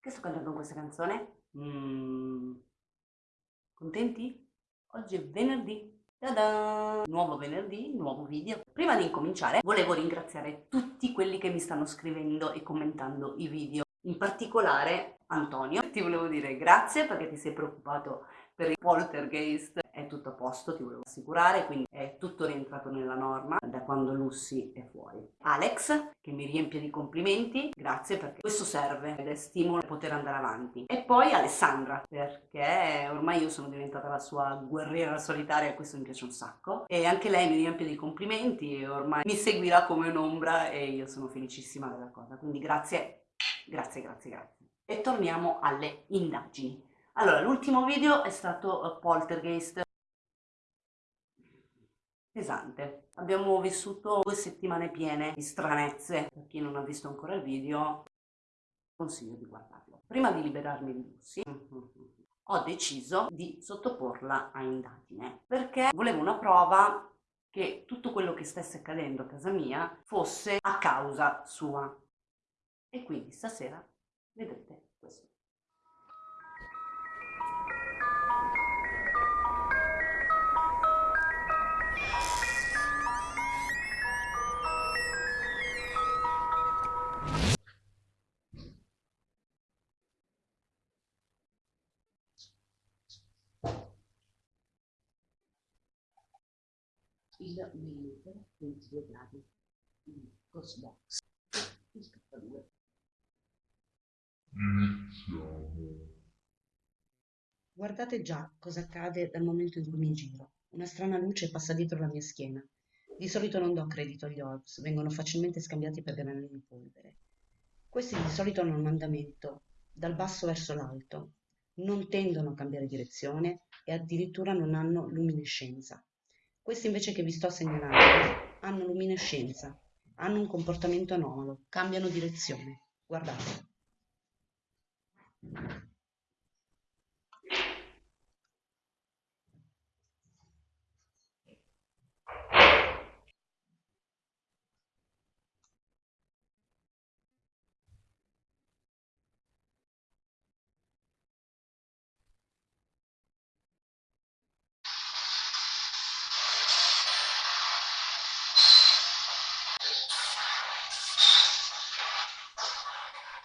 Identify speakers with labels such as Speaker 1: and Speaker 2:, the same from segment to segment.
Speaker 1: Che sto cantando questa canzone? Mm. Contenti? Oggi è venerdì. Ta-da! Nuovo venerdì, nuovo video. Prima di incominciare volevo ringraziare tutti quelli che mi stanno scrivendo e commentando i video. In particolare Antonio, ti volevo dire grazie perché ti sei preoccupato per il poltergeist è tutto a posto, ti volevo assicurare, quindi è tutto rientrato nella norma da quando Lucy è fuori. Alex, che mi riempie di complimenti, grazie perché questo serve ed è stimolo a poter andare avanti. E poi Alessandra, perché ormai io sono diventata la sua guerriera solitaria e questo mi piace un sacco. E anche lei mi riempie di complimenti e ormai mi seguirà come un'ombra e io sono felicissima della cosa. Quindi grazie, grazie, grazie, grazie. E torniamo alle indagini. Allora, l'ultimo video è stato uh, Poltergeist pesante. Abbiamo vissuto due settimane piene di stranezze. Per chi non ha visto ancora il video, consiglio di guardarlo. Prima di liberarmi di Lucy, ho deciso di sottoporla a indagine perché volevo una prova che tutto quello che stesse accadendo a casa mia fosse a causa sua. E quindi stasera vedrete questo. il millimetro 22 gradi il cross il K2
Speaker 2: iniziamo.
Speaker 1: Guardate già cosa accade dal momento in cui mi giro. Una strana luce passa dietro la mia schiena. Di solito non do credito agli orbs vengono facilmente scambiati per granuli di polvere. Questi di solito hanno un andamento dal basso verso l'alto. Non tendono a cambiare direzione e addirittura non hanno luminescenza. Questi invece che vi sto segnalando hanno luminescenza, hanno un comportamento anomalo, cambiano direzione. Guardate.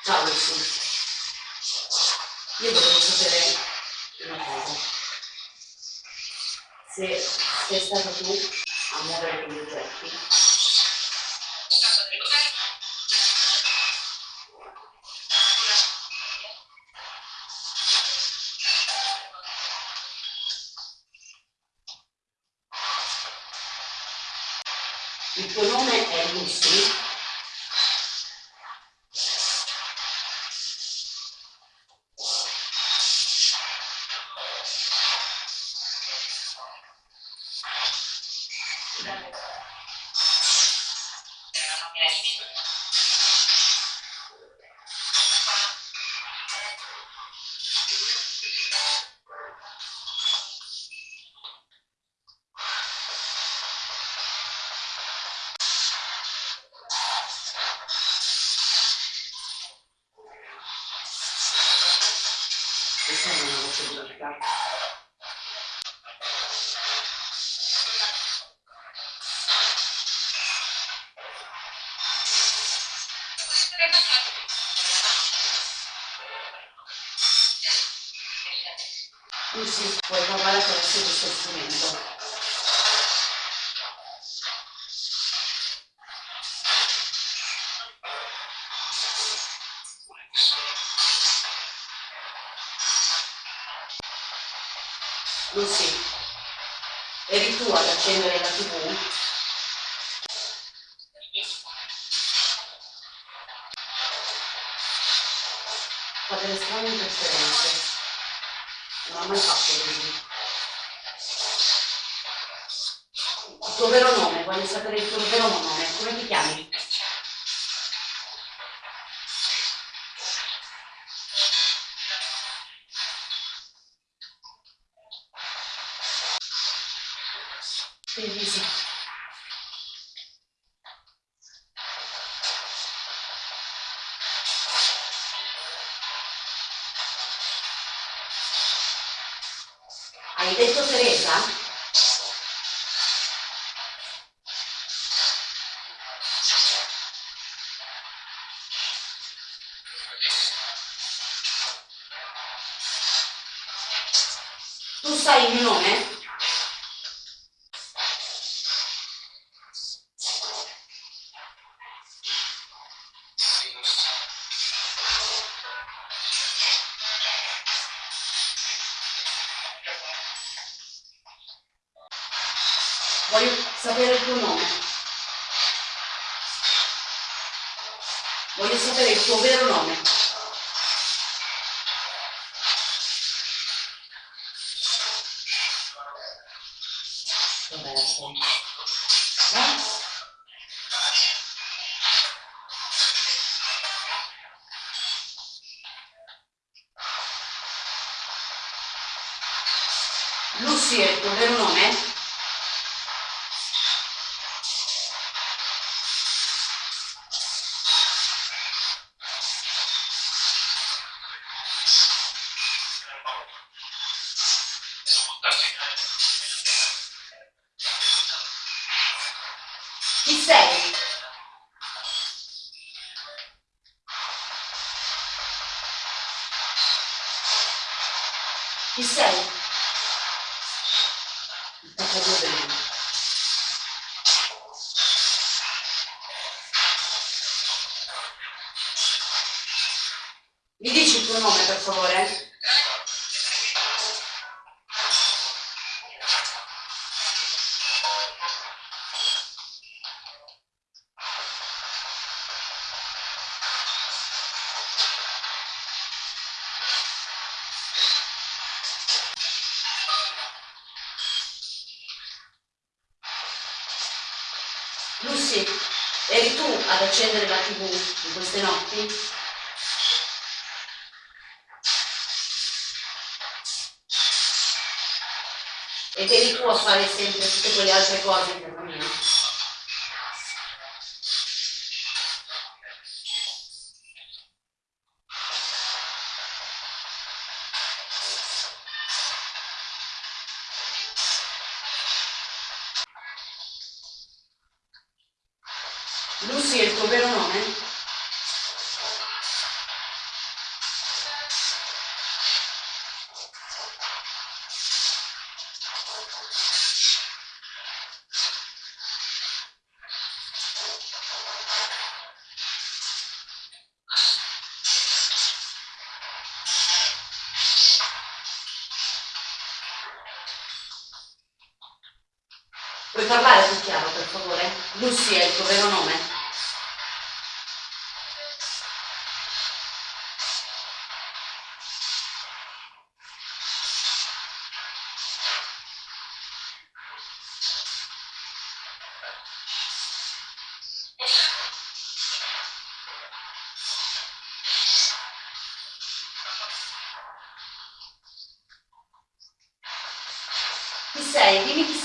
Speaker 1: Ciao Lucy. Io volevo sapere una cosa. Se sei stata tu a muovere quegli oggetti. Thanks. Lucy, puoi provare attraverso questo strumento. Lucy, eri tu ad accendere la tv? Delle strane interferenze come hai fatto quindi? Il tuo vero nome, voglio sapere il tuo vero nome, come ti chiami? Benissimo. Detto Teresa? Voglio sapere il tuo nome. Voglio sapere il tuo vero nome. Accendere la tv in queste notti? Ed eri tu a fare sempre tutte quelle altre cose in casa Lucy è il tuo vero nome?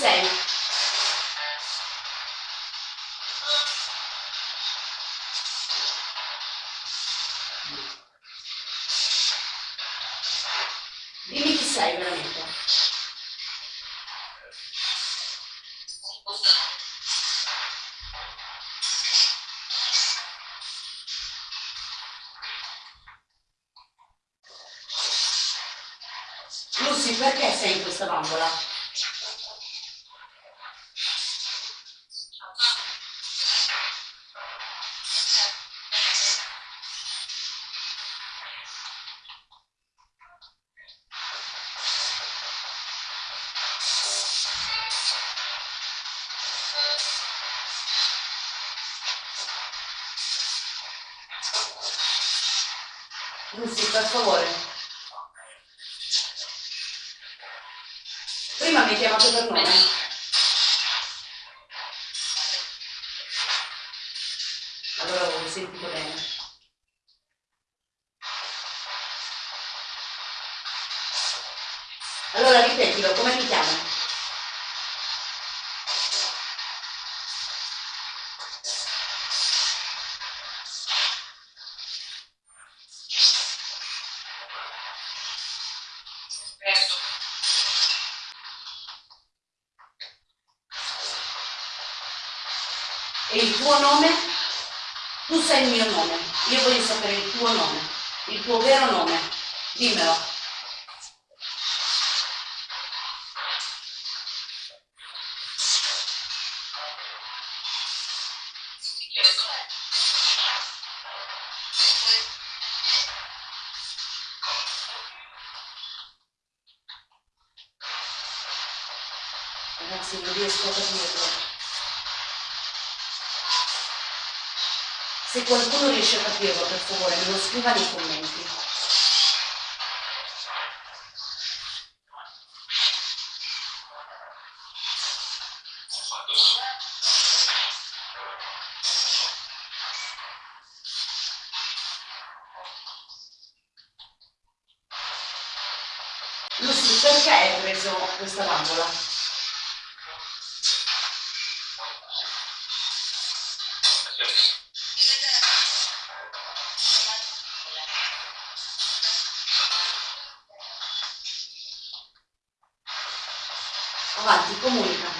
Speaker 1: 6 dimmi chi sei veramente Lucy perché sei in questa bambola? Sentito bene. Allora ripetilo, come ti chiami? Sai il mio nome, io voglio sapere il tuo nome, il tuo vero nome, dimmelo. Ragazzi, non riesco a capirlo. Se qualcuno riesce a capirlo, per favore, me lo scriva nei commenti. Lucy, perché hai preso questa bambola? Comunica.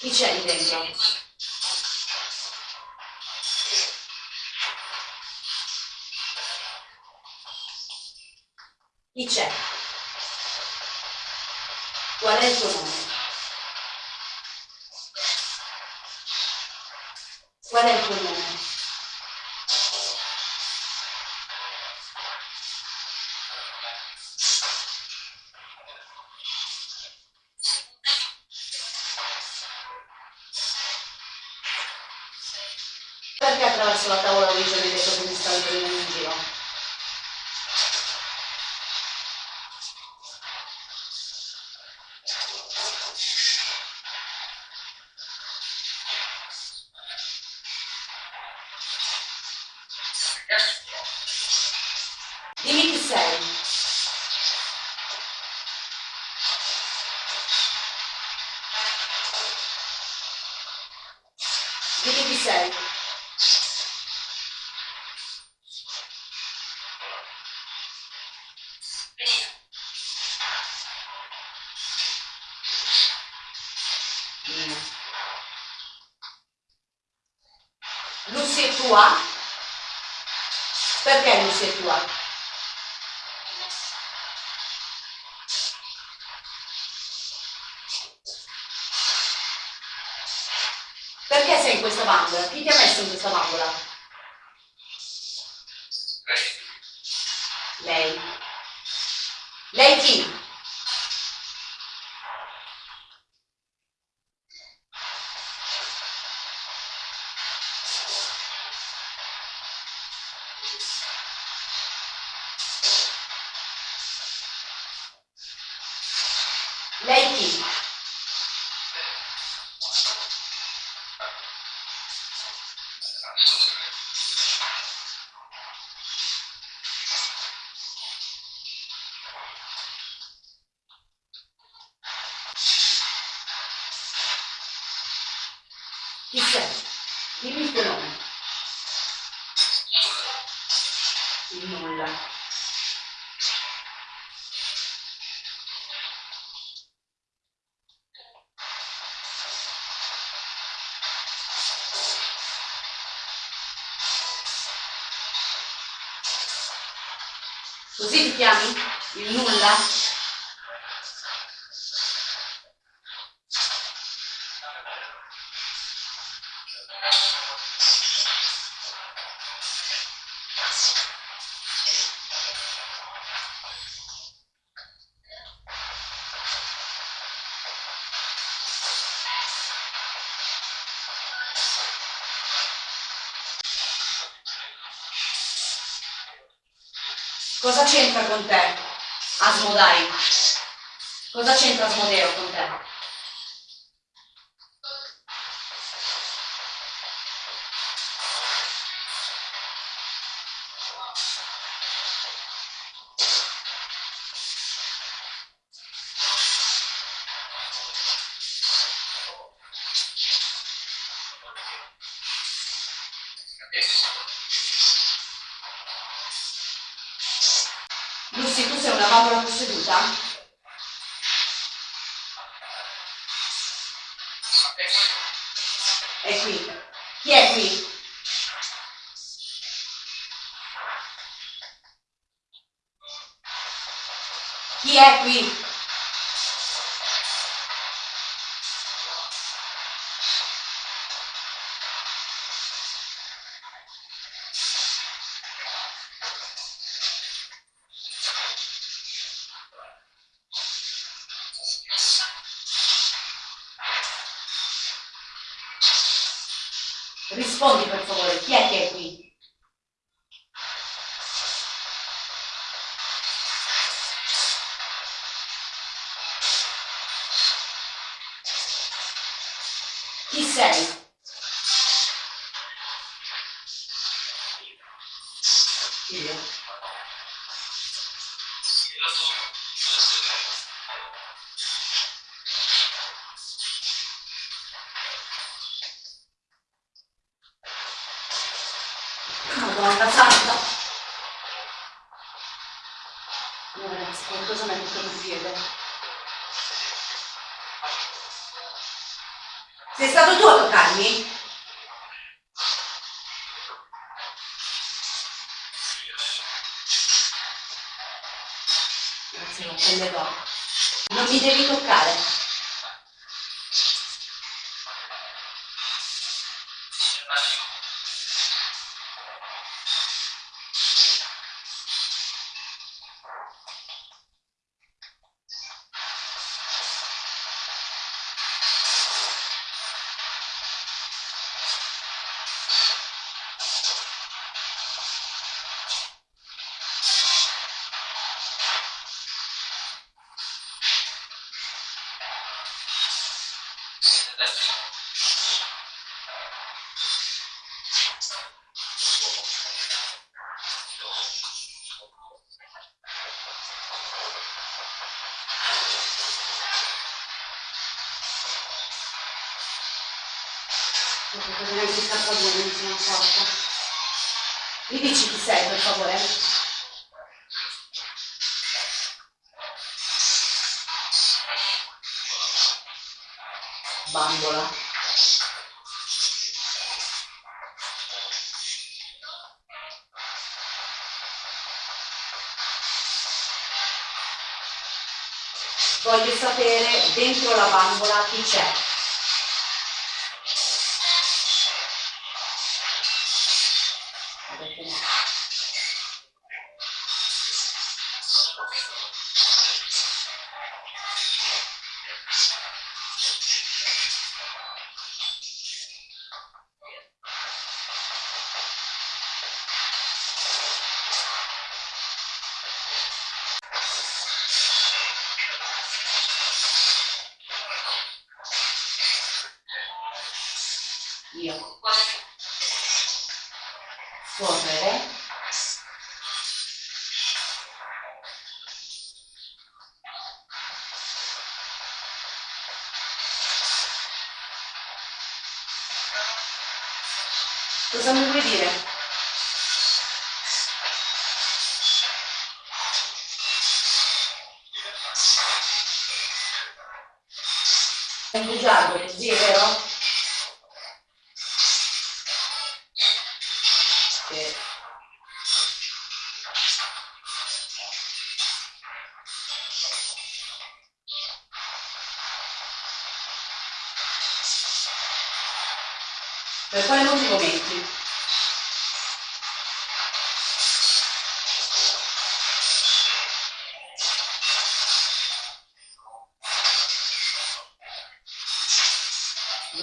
Speaker 1: Chi c'è lì dentro? Chi c'è? Qual è il tuo nome? Qual Tua? Perché sei in questa bambola? Chi ti ha messo in questa bambola? Lei. Lei chi? Chi sei? Dimmi il tuo nome. Il nulla. Così ti chiami? Il nulla? Cosa c'entra con te Asmodai? Cosa c'entra Asmodeo con te? È qui. Chi è qui? Chi è qui? Chi Grazie, non prenderò. Non mi devi toccare. Perché neanche il cappellone non sono accorta. Mi dici chi sei per favore? Bambola. Voglio sapere dentro la bambola chi c'è. Cosa mi vuoi dire?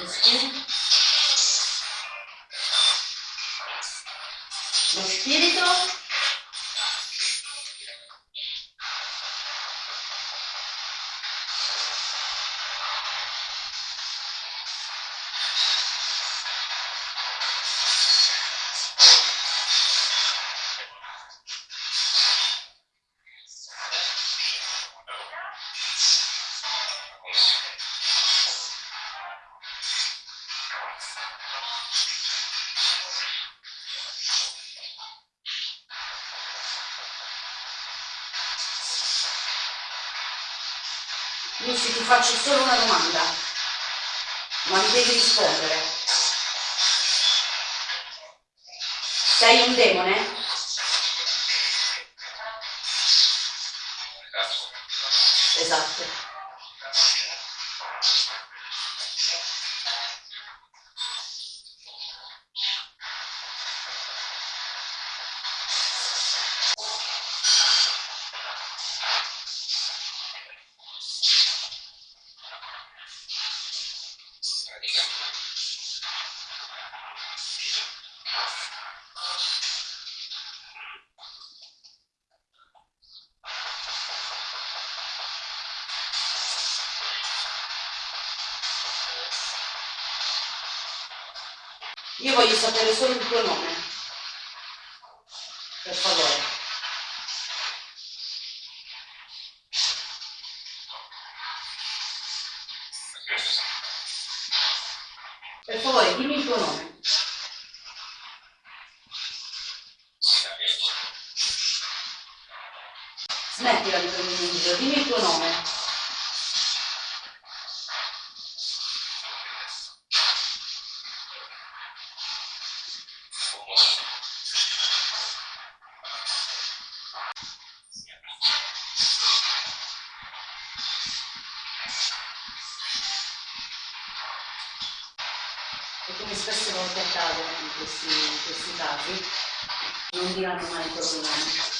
Speaker 1: Lo spirito? Lo spirito? Lucy ti faccio solo una domanda, ma mi devi rispondere. Sei un demone? Io voglio sapere solo il tuo nome. E come spesso volte accade in questi, in questi casi, non diranno mai nome.